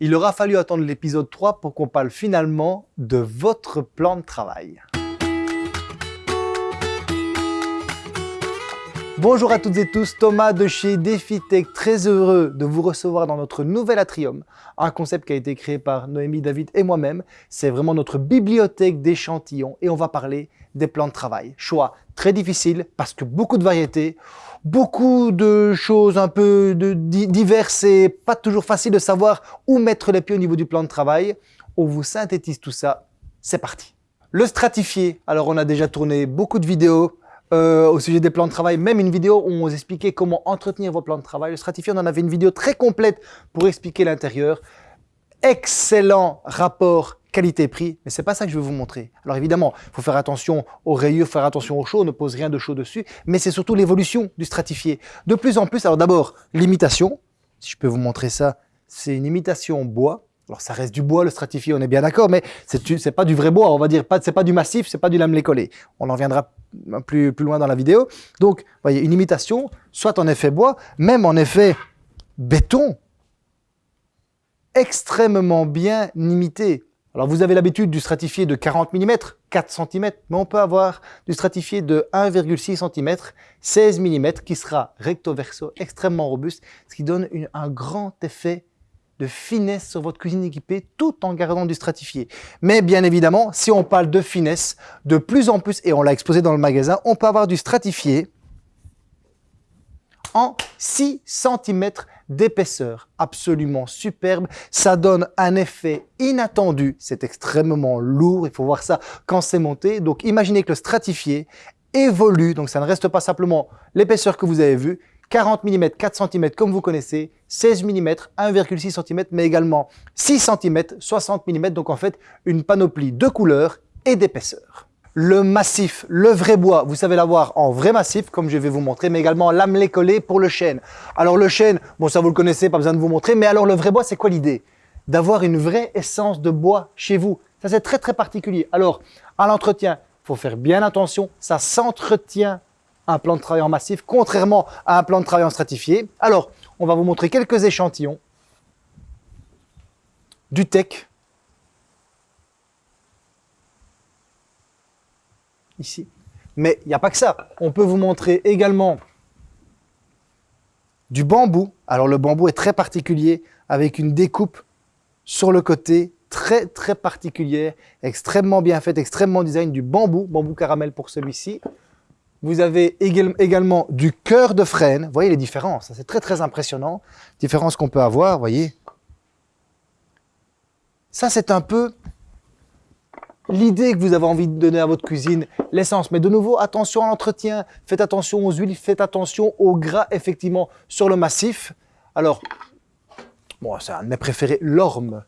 il aura fallu attendre l'épisode 3 pour qu'on parle finalement de votre plan de travail. Bonjour à toutes et tous, Thomas de chez DefiTech, très heureux de vous recevoir dans notre nouvel atrium, un concept qui a été créé par Noémie, David et moi-même. C'est vraiment notre bibliothèque d'échantillons et on va parler des plans de travail. Choix très difficile parce que beaucoup de variétés, beaucoup de choses un peu diverses et pas toujours facile de savoir où mettre les pieds au niveau du plan de travail. On vous synthétise tout ça, c'est parti. Le stratifié, alors on a déjà tourné beaucoup de vidéos, euh, au sujet des plans de travail, même une vidéo où on vous expliquait comment entretenir vos plans de travail. Le stratifié, on en avait une vidéo très complète pour expliquer l'intérieur. Excellent rapport qualité-prix, mais c'est pas ça que je vais vous montrer. Alors évidemment, il faut faire attention aux rayures, faire attention au chaud, ne pose rien de chaud dessus, mais c'est surtout l'évolution du stratifié. De plus en plus, alors d'abord, l'imitation, si je peux vous montrer ça, c'est une imitation bois, alors ça reste du bois, le stratifié, on est bien d'accord, mais c'est pas du vrai bois, on va dire, c'est pas du massif, c'est pas du lamelé collé. On en viendra plus, loin dans la vidéo. Donc, voyez, une imitation, soit en effet bois, même en effet béton, extrêmement bien imité. Alors vous avez l'habitude du stratifié de 40 mm, 4 cm, mais on peut avoir du stratifié de 1,6 cm, 16 mm, qui sera recto verso, extrêmement robuste, ce qui donne un grand effet de finesse sur votre cuisine équipée tout en gardant du stratifié. Mais bien évidemment, si on parle de finesse, de plus en plus, et on l'a exposé dans le magasin, on peut avoir du stratifié en 6 cm d'épaisseur. Absolument superbe. Ça donne un effet inattendu. C'est extrêmement lourd. Il faut voir ça quand c'est monté. Donc imaginez que le stratifié évolue. Donc ça ne reste pas simplement l'épaisseur que vous avez vue, 40 mm, 4 cm comme vous connaissez, 16 mm, 1,6 cm, mais également 6 cm, 60 mm, donc en fait une panoplie de couleurs et d'épaisseur. Le massif, le vrai bois, vous savez l'avoir en vrai massif, comme je vais vous montrer, mais également lamelé collé pour le chêne. Alors le chêne, bon ça vous le connaissez, pas besoin de vous montrer, mais alors le vrai bois, c'est quoi l'idée? D'avoir une vraie essence de bois chez vous. Ça c'est très très particulier. Alors, à l'entretien, il faut faire bien attention, ça s'entretient un plan de travail en massif, contrairement à un plan de travail en stratifié. Alors, on va vous montrer quelques échantillons du tech. Ici. Mais il n'y a pas que ça. On peut vous montrer également du bambou. Alors le bambou est très particulier avec une découpe sur le côté très très particulière, extrêmement bien faite, extrêmement design, du bambou, bambou caramel pour celui-ci. Vous avez également du cœur de frêne. Vous voyez les différences, c'est très très impressionnant. Différence qu'on peut avoir, vous voyez. Ça, c'est un peu l'idée que vous avez envie de donner à votre cuisine, l'essence. Mais de nouveau, attention à l'entretien, faites attention aux huiles, faites attention au gras, effectivement, sur le massif. Alors, bon, c'est un de mes préférés, l'orme.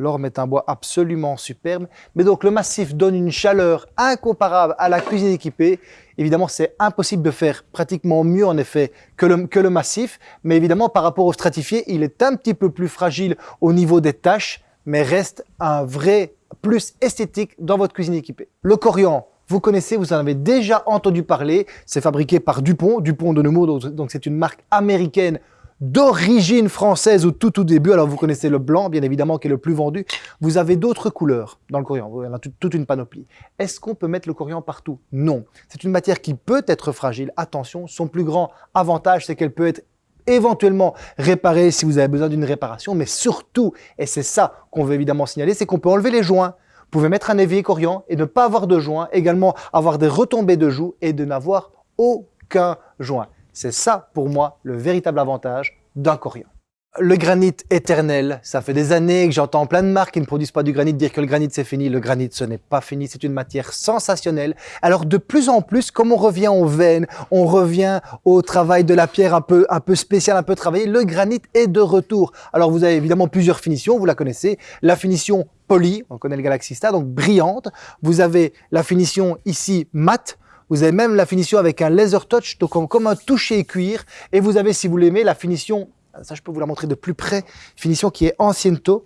L'orme est un bois absolument superbe. Mais donc le massif donne une chaleur incomparable à la cuisine équipée. Évidemment, c'est impossible de faire pratiquement mieux en effet que le, massif. Mais évidemment, par rapport au stratifié, il est un petit peu plus fragile au niveau des tâches, mais reste un vrai plus esthétique dans votre cuisine équipée. Le coriandre, vous connaissez, vous en avez déjà entendu parler. C'est fabriqué par Dupont, Dupont de Nemours, donc c'est une marque américaine d'origine française au tout tout début. Alors vous connaissez le blanc, bien évidemment, qui est le plus vendu. Vous avez d'autres couleurs dans le coriandre, y a toute une panoplie. Est-ce qu'on peut mettre le coriandre partout? Non. C'est une matière qui peut être fragile. Attention, son plus grand avantage, c'est qu'elle peut être éventuellement réparée si vous avez besoin d'une réparation, mais surtout, et c'est ça qu'on veut évidemment signaler, c'est qu'on peut enlever les joints. Vous pouvez mettre un évier coriandre et ne pas avoir de joints, également avoir des retombées de joues et de n'avoir aucun joint. C'est ça, pour moi, le véritable avantage d'un coriandre. Le granit éternel, ça fait des années que j'entends plein de marques qui ne produisent pas du granit dire que le granit c'est fini. Le granit ce n'est pas fini, c'est une matière sensationnelle. Alors de plus en plus, comme on revient aux veines, on revient au travail de la pierre un peu, un peu spécial, un peu travaillé, le granit est de retour. Alors vous avez évidemment plusieurs finitions, vous la connaissez. La finition polie, on connaît le Galaxy Star, donc brillante. Vous avez la finition ici mat, vous avez même la finition avec un laser touch, donc comme un toucher cuir. Et vous avez, si vous l'aimez, la finition, ça je peux vous la montrer de plus près, finition qui est anciento.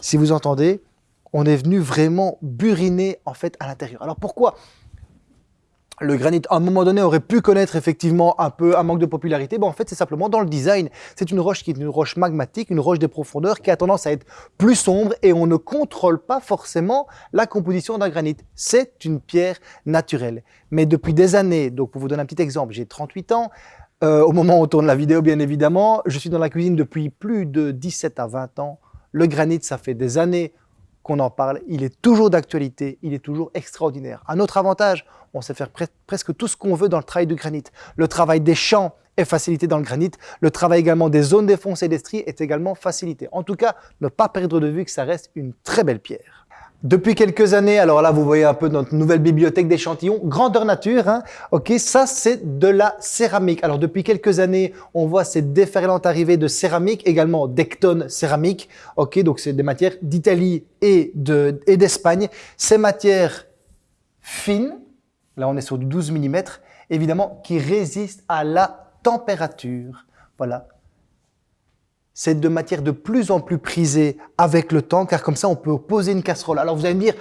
Si vous entendez, on est venu vraiment buriner en fait à l'intérieur. Alors pourquoi le granit, à un moment donné, aurait pu connaître effectivement un peu un manque de popularité. Bon, en fait, c'est simplement dans le design. C'est une roche qui est une roche magmatique, une roche des profondeurs qui a tendance à être plus sombre et on ne contrôle pas forcément la composition d'un granit. C'est une pierre naturelle. Mais depuis des années, donc pour vous donner un petit exemple, j'ai 38 ans, euh, au moment où on tourne la vidéo, bien évidemment, je suis dans la cuisine depuis plus de 17 à 20 ans. Le granit, ça fait des années qu'on en parle, il est toujours d'actualité, il est toujours extraordinaire. Un autre avantage, on sait faire presque tout ce qu'on veut dans le travail du granit. Le travail des champs est facilité dans le granit, le travail également des zones défoncées d'estrie est également facilité. En tout cas, ne pas perdre de vue que ça reste une très belle pierre. Depuis quelques années, alors là, vous voyez un peu notre nouvelle bibliothèque d'échantillons, grandeur nature, hein, ok, ça c'est de la céramique. Alors depuis quelques années, on voit cette déferlante arrivée de céramique, également d'ectone céramique, ok, donc c'est des matières d'Italie et d'Espagne. Ces matières fines, là on est sur du 12 mm, évidemment, qui résistent à la température. Voilà, c'est de matière de plus en plus prisée avec le temps, car comme ça, on peut poser une casserole. Alors vous allez me dire,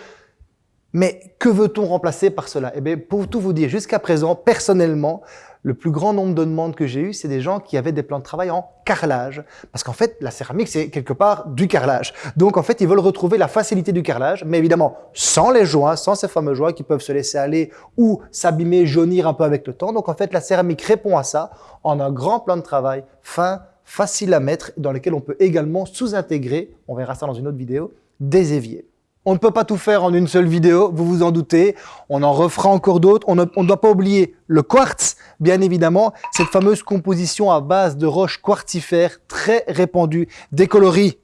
mais que veut-on remplacer par cela? Eh bien, pour tout vous dire, jusqu'à présent, personnellement, le plus grand nombre de demandes que j'ai eues, c'est des gens qui avaient des plans de travail en carrelage. Parce qu'en fait, la céramique, c'est quelque part du carrelage. Donc, en fait, ils veulent retrouver la facilité du carrelage, mais évidemment, sans les joints, sans ces fameux joints qui peuvent se laisser aller ou s'abîmer, jaunir un peu avec le temps. Donc, en fait, la céramique répond à ça en un grand plan de travail fin, facile à mettre, dans lesquels on peut également sous-intégrer, on verra ça dans une autre vidéo, des éviers. On ne peut pas tout faire en une seule vidéo, vous vous en doutez. On en refera encore d'autres. On ne doit pas oublier le quartz, bien évidemment, cette fameuse composition à base de roches quartzifères très répandue, des coloris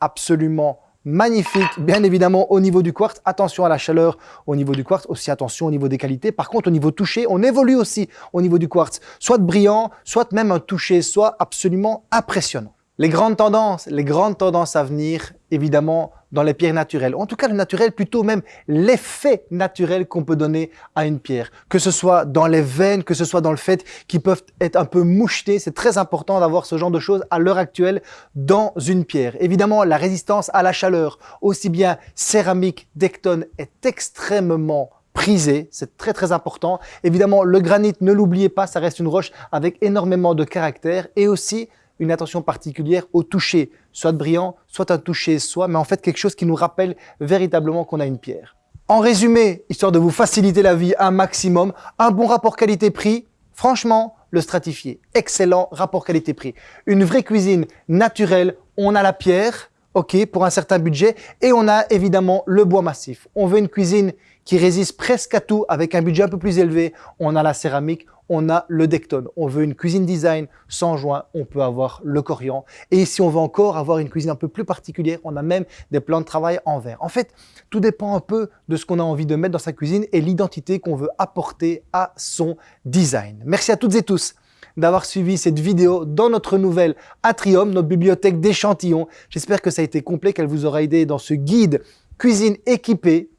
absolument magnifique, bien évidemment au niveau du quartz. Attention à la chaleur au niveau du quartz, aussi attention au niveau des qualités. Par contre, au niveau toucher, on évolue aussi au niveau du quartz. Soit brillant, soit même un toucher, soit absolument impressionnant. Les grandes tendances, les grandes tendances à venir, évidemment, dans les pierres naturelles. En tout cas, le naturel, plutôt même l'effet naturel qu'on peut donner à une pierre. Que ce soit dans les veines, que ce soit dans le fait qu'ils peuvent être un peu mouchetés. C'est très important d'avoir ce genre de choses à l'heure actuelle dans une pierre. Évidemment, la résistance à la chaleur, aussi bien céramique, dectone, est extrêmement prisée. c'est très très important. Évidemment, le granit, ne l'oubliez pas, ça reste une roche avec énormément de caractère et aussi une attention particulière au toucher, soit brillant, soit un toucher soit, mais en fait quelque chose qui nous rappelle véritablement qu'on a une pierre. En résumé, histoire de vous faciliter la vie un maximum, un bon rapport qualité-prix, franchement, le stratifié. Excellent rapport qualité-prix. Une vraie cuisine naturelle, on a la pierre, ok, pour un certain budget, et on a évidemment le bois massif. On veut une cuisine qui résiste presque à tout avec un budget un peu plus élevé. On a la céramique, on a le Dectone. On veut une cuisine design sans joint, on peut avoir le Corian. Et si on veut encore avoir une cuisine un peu plus particulière, on a même des plans de travail en verre. En fait, tout dépend un peu de ce qu'on a envie de mettre dans sa cuisine et l'identité qu'on veut apporter à son design. Merci à toutes et tous d'avoir suivi cette vidéo dans notre nouvelle Atrium, notre bibliothèque d'échantillons. J'espère que ça a été complet, qu'elle vous aura aidé dans ce guide cuisine équipée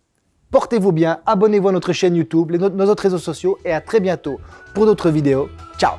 Portez-vous bien, abonnez-vous à notre chaîne YouTube, nos autres réseaux sociaux et à très bientôt pour d'autres vidéos. Ciao